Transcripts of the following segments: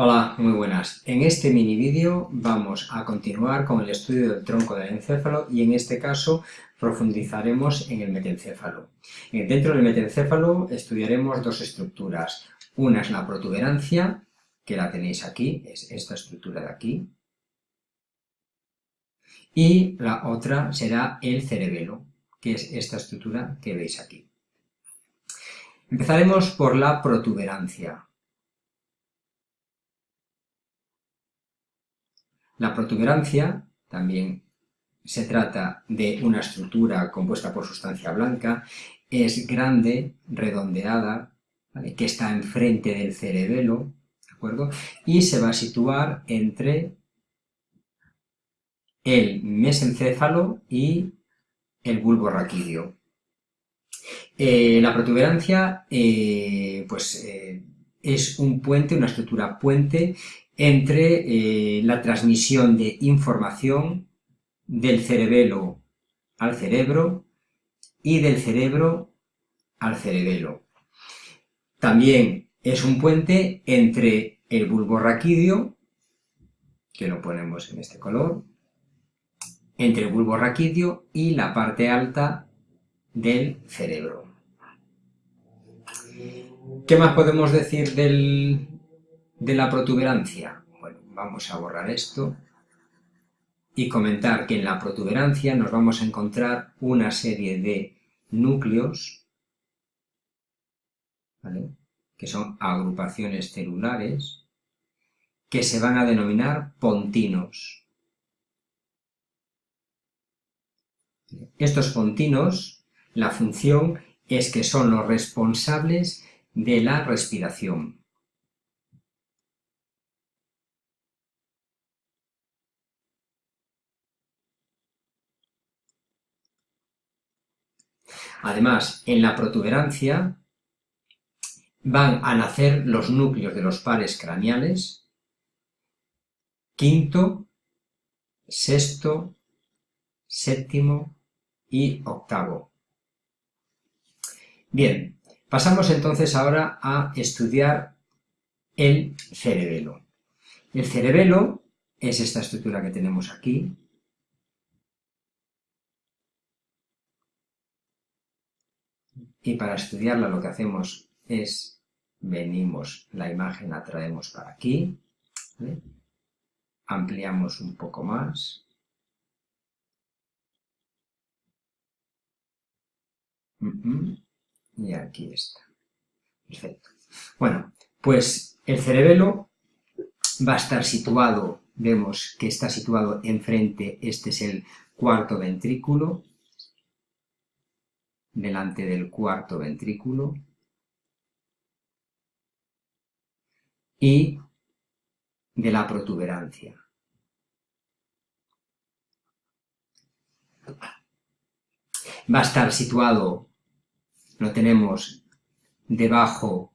Hola, muy buenas. En este mini vídeo vamos a continuar con el estudio del tronco del encéfalo y en este caso profundizaremos en el metencéfalo. Eh, dentro del metencéfalo estudiaremos dos estructuras. Una es la protuberancia, que la tenéis aquí, es esta estructura de aquí. Y la otra será el cerebelo, que es esta estructura que veis aquí. Empezaremos por la protuberancia. La protuberancia también se trata de una estructura compuesta por sustancia blanca, es grande, redondeada, que está enfrente del cerebelo, ¿de acuerdo? Y se va a situar entre el mesencéfalo y el bulbo raquídeo. Eh, la protuberancia eh, pues, eh, es un puente, una estructura puente entre la transmisión de información del cerebelo al cerebro y del cerebro al cerebelo. También es un puente entre el bulbo raquídeo, que lo ponemos en este color, entre el bulbo raquídeo y la parte alta del cerebro. ¿Qué más podemos decir de la protuberancia? Bueno, vamos a borrar esto y comentar que en la protuberancia nos vamos a encontrar una serie de núcleos, que son agrupaciones celulares, que se van a denominar pontinos. Estos pontinos, la función es que son los responsables de la respiración. Además, en la protuberancia van a nacer los núcleos de los pares craneales, quinto, sexto, séptimo y octavo. Bien, pasamos entonces ahora a estudiar el cerebelo. El cerebelo es esta estructura que tenemos aquí, y para estudiarla lo que hacemos es, venimos, la imagen la traemos para aquí, ampliamos un poco más, y aquí está, perfecto. Bueno, pues el cerebelo va a estar situado, vemos que está situado enfrente, este es el cuarto ventrículo, delante del cuarto ventrículo y de la protuberancia. Va a estar situado, lo tenemos debajo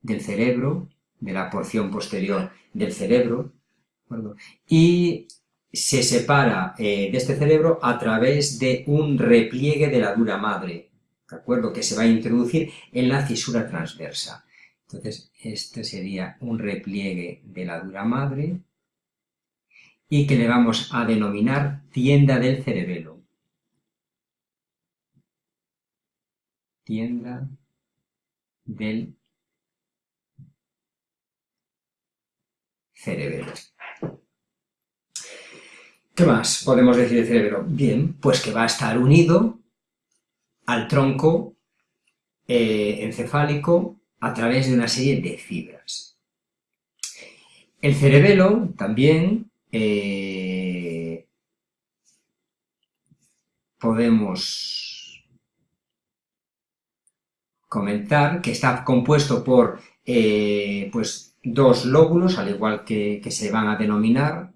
del cerebro, de la porción posterior del cerebro, y se separa eh, de este cerebro a través de un repliegue de la dura madre, ¿de acuerdo? Que se va a introducir en la cisura transversa. Entonces, este sería un repliegue de la dura madre y que le vamos a denominar tienda del cerebelo. Tienda del cerebelo. ¿Qué más podemos decir del cerebro? Bien, pues que va a estar unido al tronco eh, encefálico a través de una serie de fibras. El cerebelo también eh, podemos comentar que está compuesto por eh, pues, dos lóbulos, al igual que, que se van a denominar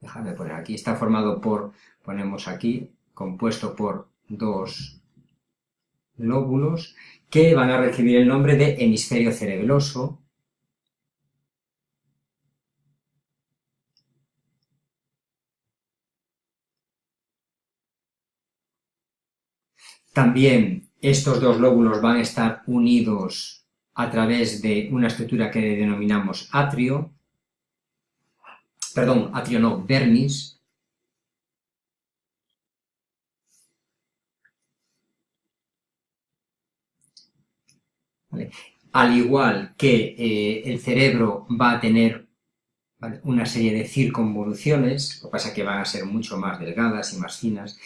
Déjame poner aquí, está formado por, ponemos aquí, compuesto por dos lóbulos que van a recibir el nombre de hemisferio cerebeloso, También estos dos lóbulos van a estar unidos a través de una estructura que denominamos atrio, perdón, atrio no, vermis, Al igual que eh, el cerebro va a tener una serie de circunvoluciones, lo que pasa es que van a ser mucho más delgadas y más finas,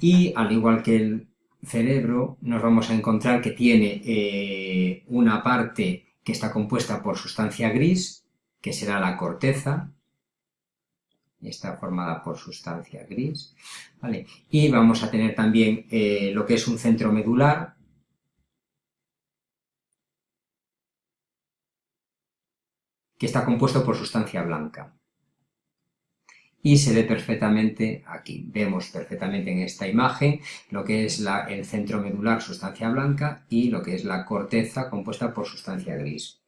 y al igual que el cerebro nos vamos a encontrar que tiene eh, una parte que está compuesta por sustancia gris, que será la corteza, está formada por sustancia gris, y vamos a tener también eh, lo que es un centro medular, que está compuesto por sustancia blanca. Y se ve perfectamente aquí, vemos perfectamente en esta imagen lo que es el centro medular, sustancia blanca, y lo que es la corteza compuesta por sustancia gris.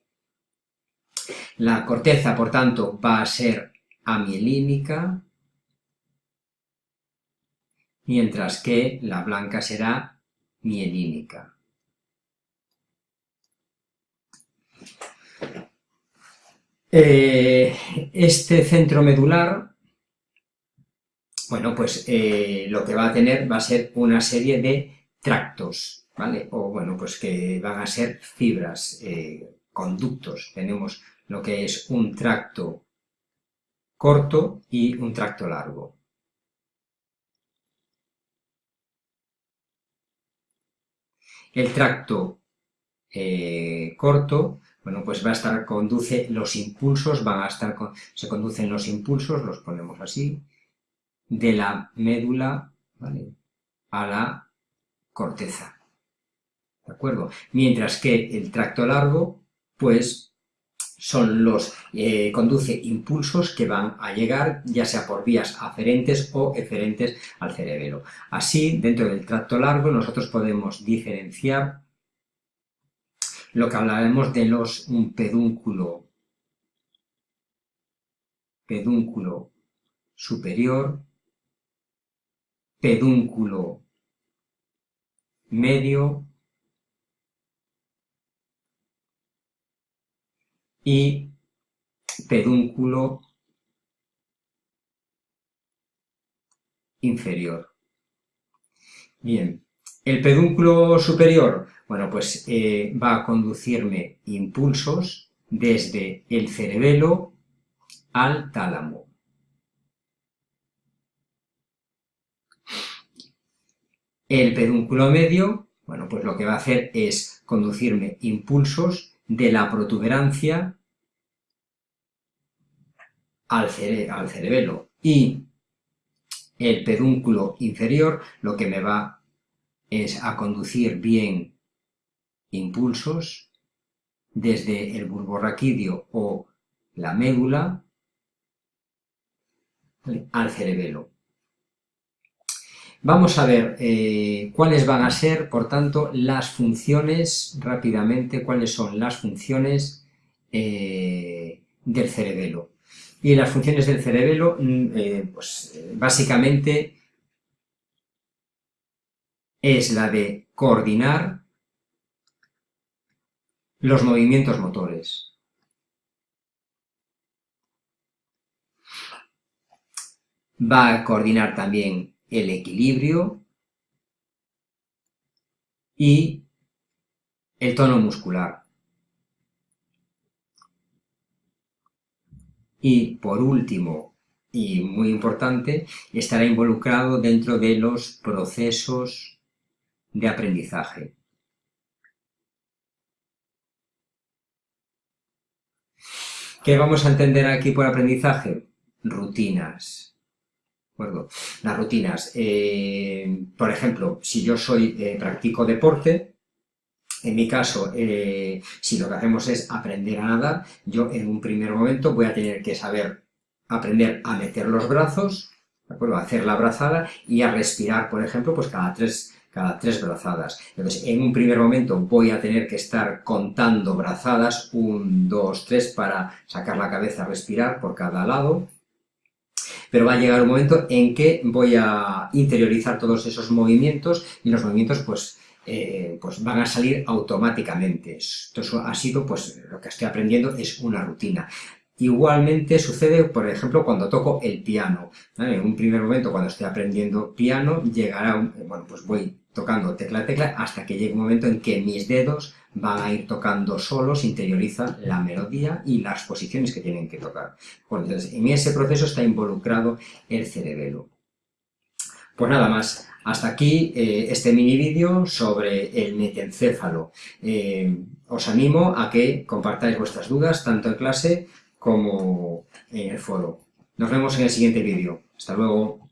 La corteza, por tanto, va a ser amielínica, mientras que la blanca será mielínica. Eh, este centro medular, bueno, pues eh, lo que va a tener va a ser una serie de tractos, ¿vale? O bueno, pues que van a ser fibras, eh, conductos. Tenemos lo que es un tracto corto y un tracto largo. El tracto corto bueno, pues va a estar, conduce los impulsos, van a estar, se conducen los impulsos, los ponemos así, de la médula a la corteza. ¿De acuerdo? Mientras que el tracto largo, pues, son los, eh, conduce impulsos que van a llegar, ya sea por vías aferentes o eferentes al cerebelo. Así, dentro del tracto largo, nosotros podemos diferenciar lo que hablaremos de los un pedúnculo, pedúnculo superior, pedúnculo medio y pedúnculo inferior. Bien, el pedúnculo superior bueno, pues eh, va a conducirme impulsos desde el cerebelo al tálamo. El pedúnculo medio, bueno, pues lo que va a hacer es conducirme impulsos de la protuberancia al, al cerebelo. Y el pedúnculo inferior lo que me va es a conducir bien impulsos desde el bulborraquidio o la médula al cerebelo. Vamos a ver eh, cuáles van a ser, por tanto, las funciones, rápidamente, cuáles son las funciones eh, del cerebelo. Y las funciones del cerebelo, mm, eh, pues básicamente es la de coordinar los movimientos motores. Va a coordinar también el equilibrio y el tono muscular. Y por último, y muy importante, estará involucrado dentro de los procesos de aprendizaje. ¿Qué vamos a entender aquí por aprendizaje? Rutinas. Las rutinas. Eh, por ejemplo, si yo soy, eh, practico deporte, en mi caso, eh, si lo que hacemos es aprender a nadar, yo en un primer momento voy a tener que saber aprender a meter los brazos, ¿de acuerdo? A hacer la brazada y a respirar, por ejemplo, pues cada tres cada tres brazadas. Entonces, en un primer momento voy a tener que estar contando brazadas, un, dos, tres, para sacar la cabeza, respirar por cada lado, pero va a llegar un momento en que voy a interiorizar todos esos movimientos y los movimientos pues eh, pues van a salir automáticamente. Esto ha sido, pues lo que estoy aprendiendo es una rutina. Igualmente sucede, por ejemplo, cuando toco el piano. En un primer momento, cuando estoy aprendiendo piano, llegará, bueno, pues voy tocando tecla a tecla hasta que llegue un momento en que mis dedos van a ir tocando solos, interiorizan la melodía y las posiciones que tienen que tocar. entonces, en ese proceso está involucrado el cerebelo. Pues nada más, hasta aquí eh, este mini vídeo sobre el metencéfalo. Eh, os animo a que compartáis vuestras dudas tanto en clase como en el foro. Nos vemos en el siguiente vídeo. Hasta luego.